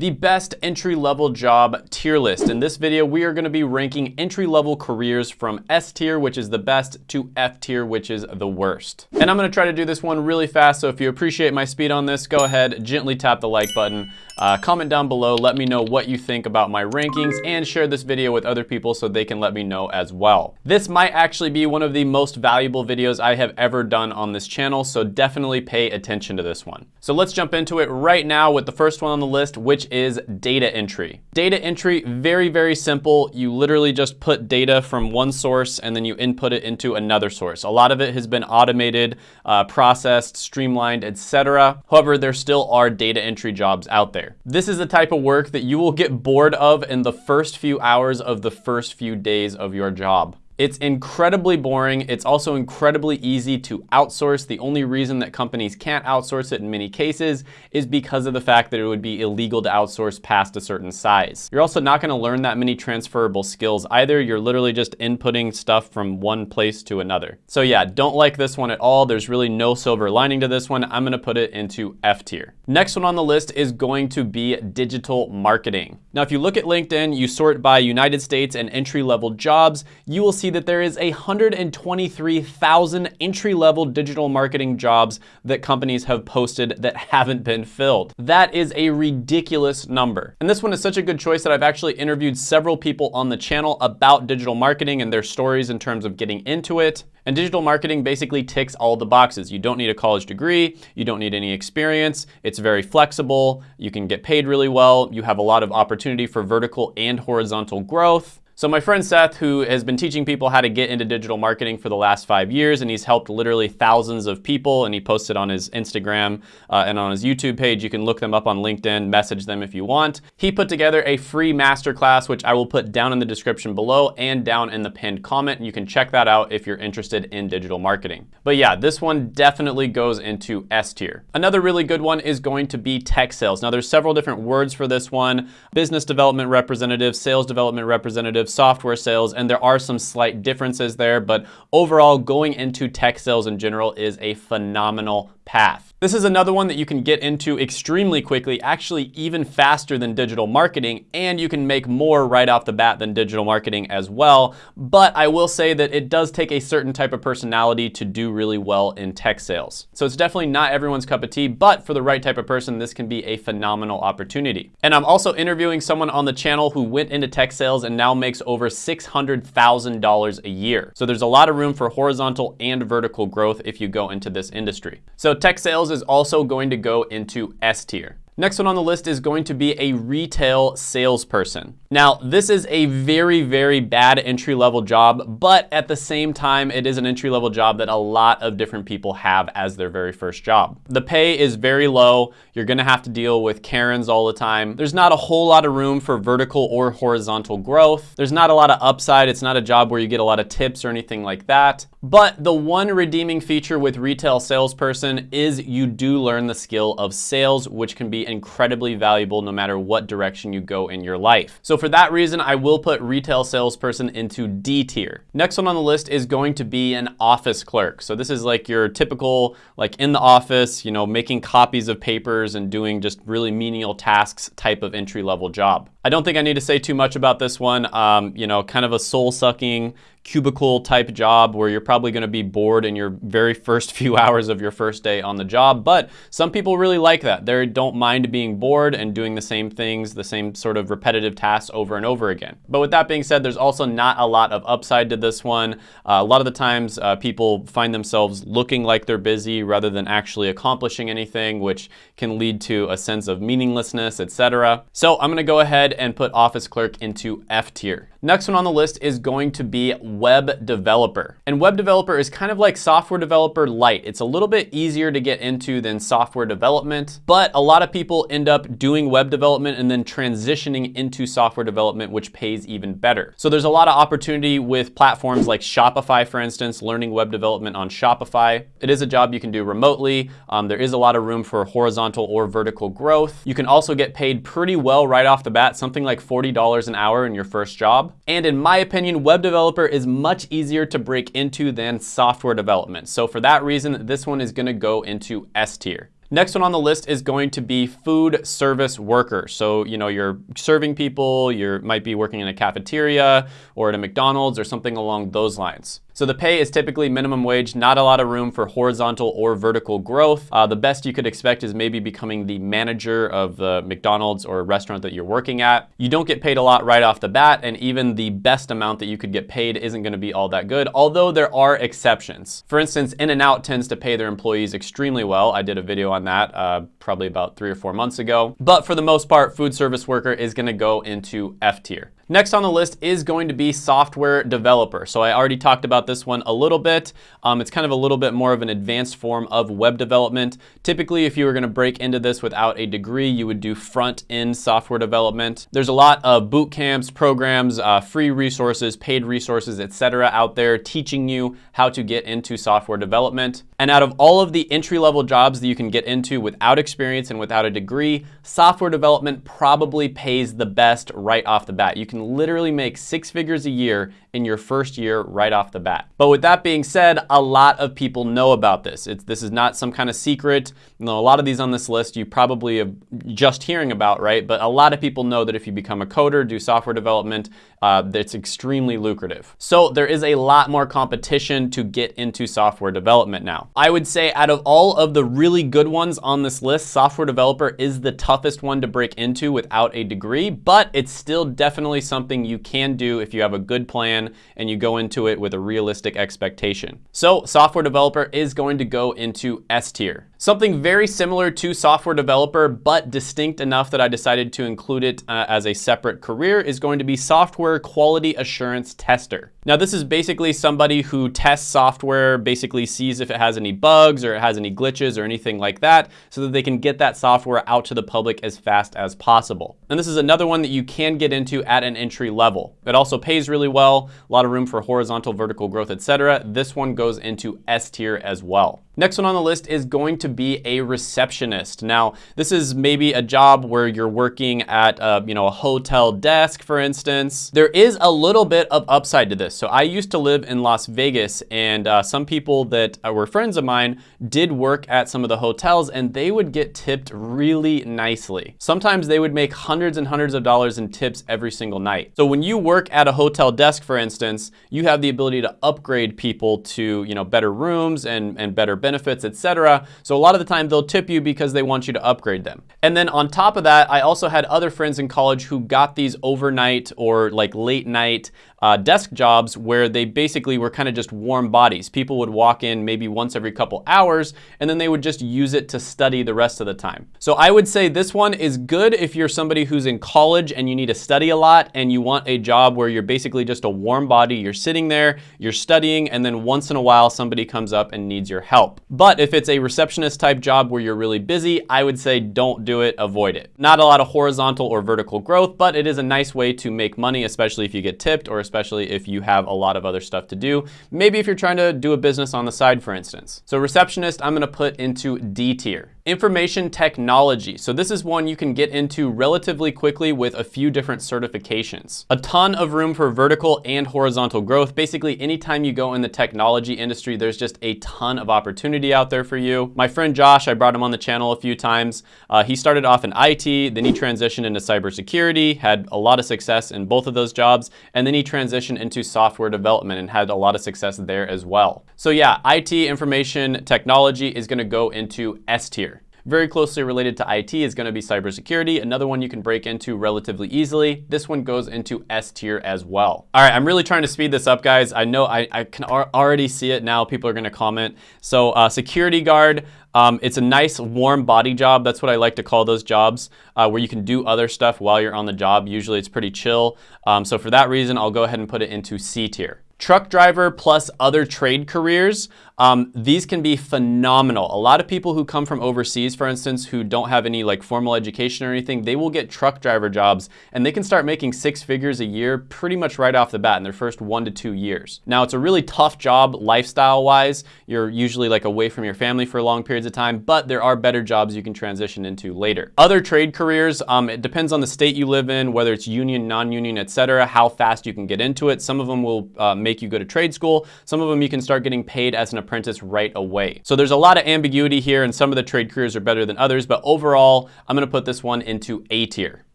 the best entry-level job tier list. In this video, we are gonna be ranking entry-level careers from S tier, which is the best, to F tier, which is the worst. And I'm gonna try to do this one really fast, so if you appreciate my speed on this, go ahead, gently tap the like button. Uh, comment down below, let me know what you think about my rankings and share this video with other people so they can let me know as well. This might actually be one of the most valuable videos I have ever done on this channel, so definitely pay attention to this one. So let's jump into it right now with the first one on the list, which is data entry. Data entry, very, very simple. You literally just put data from one source and then you input it into another source. A lot of it has been automated, uh, processed, streamlined, etc. However, there still are data entry jobs out there. This is the type of work that you will get bored of in the first few hours of the first few days of your job. It's incredibly boring. It's also incredibly easy to outsource. The only reason that companies can't outsource it in many cases is because of the fact that it would be illegal to outsource past a certain size. You're also not gonna learn that many transferable skills either. You're literally just inputting stuff from one place to another. So yeah, don't like this one at all. There's really no silver lining to this one. I'm gonna put it into F tier. Next one on the list is going to be digital marketing. Now, if you look at LinkedIn, you sort by United States and entry-level jobs, you will see that there is 123,000 entry-level digital marketing jobs that companies have posted that haven't been filled. That is a ridiculous number. And this one is such a good choice that I've actually interviewed several people on the channel about digital marketing and their stories in terms of getting into it. And digital marketing basically ticks all the boxes. You don't need a college degree, you don't need any experience, it's very flexible, you can get paid really well, you have a lot of opportunity for vertical and horizontal growth. So my friend Seth, who has been teaching people how to get into digital marketing for the last five years, and he's helped literally thousands of people, and he posted on his Instagram uh, and on his YouTube page. You can look them up on LinkedIn, message them if you want. He put together a free masterclass, which I will put down in the description below and down in the pinned comment, you can check that out if you're interested in digital marketing. But yeah, this one definitely goes into S tier. Another really good one is going to be tech sales. Now there's several different words for this one. Business development representative, sales development representative, software sales, and there are some slight differences there, but overall going into tech sales in general is a phenomenal path. This is another one that you can get into extremely quickly, actually even faster than digital marketing, and you can make more right off the bat than digital marketing as well. But I will say that it does take a certain type of personality to do really well in tech sales. So it's definitely not everyone's cup of tea, but for the right type of person, this can be a phenomenal opportunity. And I'm also interviewing someone on the channel who went into tech sales and now makes over $600,000 a year. So there's a lot of room for horizontal and vertical growth if you go into this industry. So tech sales is also going to go into S tier. Next one on the list is going to be a retail salesperson. Now, this is a very, very bad entry-level job, but at the same time, it is an entry-level job that a lot of different people have as their very first job. The pay is very low. You're gonna have to deal with Karens all the time. There's not a whole lot of room for vertical or horizontal growth. There's not a lot of upside. It's not a job where you get a lot of tips or anything like that. But the one redeeming feature with retail salesperson is you do learn the skill of sales, which can be incredibly valuable no matter what direction you go in your life. So for that reason, I will put retail salesperson into D tier. Next one on the list is going to be an office clerk. So this is like your typical, like in the office, you know, making copies of papers and doing just really menial tasks type of entry level job. I don't think I need to say too much about this one. Um, you know, kind of a soul sucking cubicle type job where you're probably going to be bored in your very first few hours of your first day on the job. But some people really like that. They don't mind being bored and doing the same things, the same sort of repetitive tasks over and over again. But with that being said, there's also not a lot of upside to this one. Uh, a lot of the times uh, people find themselves looking like they're busy rather than actually accomplishing anything, which can lead to a sense of meaninglessness, etc. So I'm going to go ahead and put office clerk into F tier. Next one on the list is going to be web developer. And web developer is kind of like software developer light. It's a little bit easier to get into than software development, but a lot of people end up doing web development and then transitioning into software development, which pays even better. So there's a lot of opportunity with platforms like Shopify, for instance, learning web development on Shopify. It is a job you can do remotely. Um, there is a lot of room for horizontal or vertical growth. You can also get paid pretty well right off the bat, something like $40 an hour in your first job. And in my opinion, web developer is much easier to break into than software development. So for that reason, this one is gonna go into S tier. Next one on the list is going to be food service worker. So, you know, you're serving people, you might be working in a cafeteria or at a McDonald's or something along those lines. So the pay is typically minimum wage, not a lot of room for horizontal or vertical growth. Uh, the best you could expect is maybe becoming the manager of the McDonald's or restaurant that you're working at. You don't get paid a lot right off the bat, and even the best amount that you could get paid isn't gonna be all that good, although there are exceptions. For instance, In-N-Out tends to pay their employees extremely well. I did a video on that uh, probably about three or four months ago. But for the most part, food service worker is gonna go into F tier. Next on the list is going to be software developer. So I already talked about this one a little bit. Um, it's kind of a little bit more of an advanced form of web development. Typically, if you were gonna break into this without a degree, you would do front-end software development. There's a lot of boot camps, programs, uh, free resources, paid resources, etc. out there teaching you how to get into software development. And out of all of the entry-level jobs that you can get into without experience and without a degree, software development probably pays the best right off the bat. You can literally make six figures a year in your first year right off the bat. But with that being said, a lot of people know about this. It's, this is not some kind of secret. You know, a lot of these on this list you probably have just hearing about, right? But a lot of people know that if you become a coder, do software development, uh, it's extremely lucrative. So there is a lot more competition to get into software development now. I would say out of all of the really good ones on this list, software developer is the toughest one to break into without a degree, but it's still definitely something you can do if you have a good plan and you go into it with a realistic expectation. So software developer is going to go into S tier. Something very similar to software developer, but distinct enough that I decided to include it uh, as a separate career is going to be software quality assurance tester. Now this is basically somebody who tests software, basically sees if it has any bugs or it has any glitches or anything like that so that they can get that software out to the public as fast as possible. And this is another one that you can get into at an entry level. It also pays really well, a lot of room for horizontal, vertical growth, etc. This one goes into S tier as well. Next one on the list is going to be a receptionist. Now, this is maybe a job where you're working at a, you know, a hotel desk, for instance. There is a little bit of upside to this. So I used to live in Las Vegas and uh, some people that uh, were friends of mine did work at some of the hotels and they would get tipped really nicely. Sometimes they would make hundreds and hundreds of dollars in tips every single night. So when you work at a hotel desk, for instance, you have the ability to upgrade people to, you know, better rooms and, and better benefits, etc. So a lot of the time they'll tip you because they want you to upgrade them. And then on top of that, I also had other friends in college who got these overnight or like late night uh, desk jobs where they basically were kind of just warm bodies. People would walk in maybe once every couple hours and then they would just use it to study the rest of the time. So I would say this one is good if you're somebody who's in college and you need to study a lot and you want a job where you're basically just a warm body. You're sitting there, you're studying, and then once in a while somebody comes up and needs your help. But if it's a receptionist type job where you're really busy, I would say don't do it, avoid it. Not a lot of horizontal or vertical growth, but it is a nice way to make money, especially if you get tipped or especially if you have a lot of other stuff to do. Maybe if you're trying to do a business on the side, for instance. So receptionist, I'm gonna put into D tier. Information technology. So this is one you can get into relatively quickly with a few different certifications. A ton of room for vertical and horizontal growth. Basically, anytime you go in the technology industry, there's just a ton of opportunity out there for you. My friend Josh, I brought him on the channel a few times. Uh, he started off in IT, then he transitioned into cybersecurity, had a lot of success in both of those jobs, and then he transitioned into software development and had a lot of success there as well. So yeah, IT, information technology is gonna go into S tier. Very closely related to IT is gonna be cybersecurity, another one you can break into relatively easily. This one goes into S tier as well. All right, I'm really trying to speed this up, guys. I know I, I can already see it now. People are gonna comment. So uh, security guard, um, it's a nice warm body job. That's what I like to call those jobs uh, where you can do other stuff while you're on the job. Usually it's pretty chill. Um, so for that reason, I'll go ahead and put it into C tier. Truck driver plus other trade careers, um, these can be phenomenal. A lot of people who come from overseas, for instance, who don't have any like formal education or anything, they will get truck driver jobs and they can start making six figures a year pretty much right off the bat in their first one to two years. Now it's a really tough job lifestyle wise. You're usually like away from your family for long periods of time, but there are better jobs you can transition into later. Other trade careers, um, it depends on the state you live in, whether it's union, non-union, etc., how fast you can get into it. Some of them will uh, make make you go to trade school. Some of them you can start getting paid as an apprentice right away. So there's a lot of ambiguity here and some of the trade careers are better than others, but overall, I'm gonna put this one into A tier.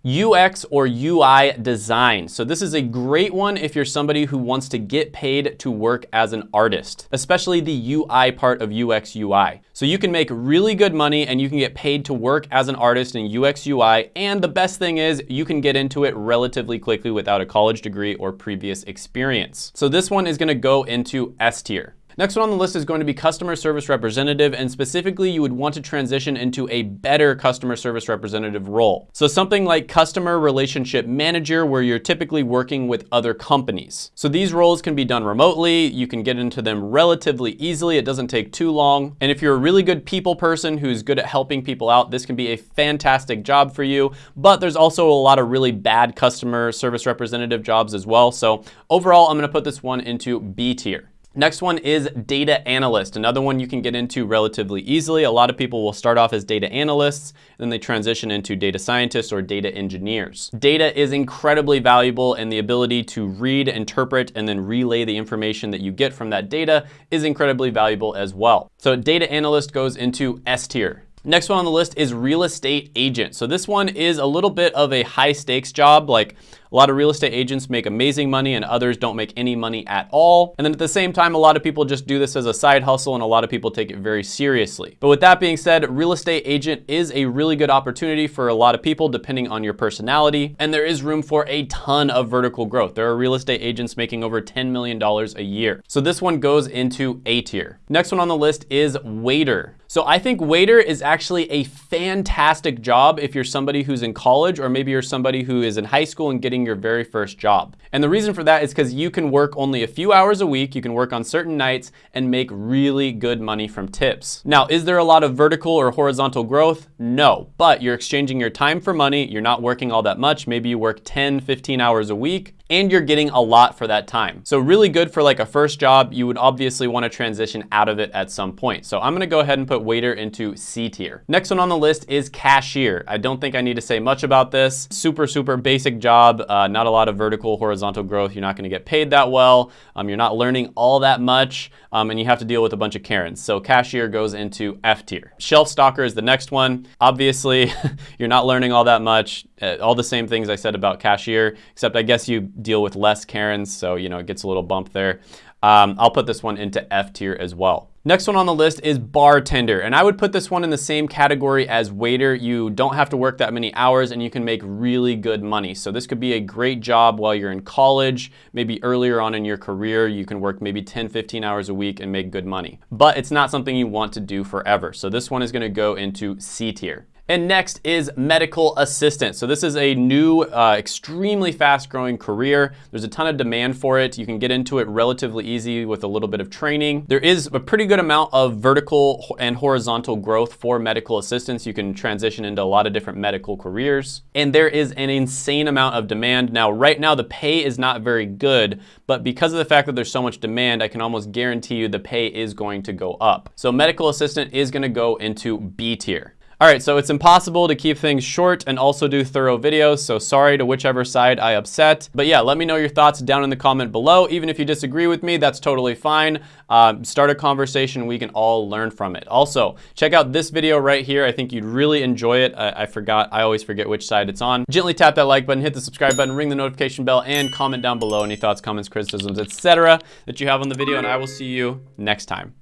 UX or UI design. So this is a great one if you're somebody who wants to get paid to work as an artist, especially the UI part of UX UI. So you can make really good money and you can get paid to work as an artist in UX UI. And the best thing is you can get into it relatively quickly without a college degree or previous experience. So this one is gonna go into S tier. Next one on the list is going to be customer service representative, and specifically you would want to transition into a better customer service representative role. So something like customer relationship manager, where you're typically working with other companies. So these roles can be done remotely. You can get into them relatively easily. It doesn't take too long. And if you're a really good people person who's good at helping people out, this can be a fantastic job for you. But there's also a lot of really bad customer service representative jobs as well. So overall, I'm gonna put this one into B tier. Next one is data analyst, another one you can get into relatively easily. A lot of people will start off as data analysts, and then they transition into data scientists or data engineers. Data is incredibly valuable and the ability to read, interpret, and then relay the information that you get from that data is incredibly valuable as well. So data analyst goes into S tier. Next one on the list is real estate agent. So this one is a little bit of a high stakes job. Like a lot of real estate agents make amazing money and others don't make any money at all. And then at the same time, a lot of people just do this as a side hustle and a lot of people take it very seriously. But with that being said, real estate agent is a really good opportunity for a lot of people depending on your personality. And there is room for a ton of vertical growth. There are real estate agents making over $10 million a year. So this one goes into A tier. Next one on the list is waiter. So I think waiter is actually a fantastic job if you're somebody who's in college or maybe you're somebody who is in high school and getting your very first job. And the reason for that is because you can work only a few hours a week, you can work on certain nights and make really good money from tips. Now, is there a lot of vertical or horizontal growth? No, but you're exchanging your time for money, you're not working all that much, maybe you work 10, 15 hours a week, and you're getting a lot for that time. So really good for like a first job. You would obviously want to transition out of it at some point. So I'm going to go ahead and put waiter into C tier. Next one on the list is cashier. I don't think I need to say much about this. Super, super basic job. Uh, not a lot of vertical, horizontal growth. You're not going to get paid that well. Um, you're not learning all that much. Um, and you have to deal with a bunch of Karens. So cashier goes into F tier. Shelf stalker is the next one. Obviously, you're not learning all that much. Uh, all the same things I said about cashier, except I guess you deal with less Karens, so you know it gets a little bump there. Um, I'll put this one into F tier as well. Next one on the list is bartender, and I would put this one in the same category as waiter. You don't have to work that many hours and you can make really good money. So this could be a great job while you're in college, maybe earlier on in your career, you can work maybe 10, 15 hours a week and make good money. But it's not something you want to do forever. So this one is gonna go into C tier. And next is medical assistant. So this is a new, uh, extremely fast growing career. There's a ton of demand for it. You can get into it relatively easy with a little bit of training. There is a pretty good amount of vertical and horizontal growth for medical assistants. You can transition into a lot of different medical careers. And there is an insane amount of demand. Now, right now, the pay is not very good, but because of the fact that there's so much demand, I can almost guarantee you the pay is going to go up. So medical assistant is gonna go into B tier. All right, so it's impossible to keep things short and also do thorough videos, so sorry to whichever side I upset. But yeah, let me know your thoughts down in the comment below. Even if you disagree with me, that's totally fine. Uh, start a conversation, we can all learn from it. Also, check out this video right here. I think you'd really enjoy it. I, I forgot, I always forget which side it's on. Gently tap that like button, hit the subscribe button, ring the notification bell, and comment down below any thoughts, comments, criticisms, etc. that you have on the video, and I will see you next time.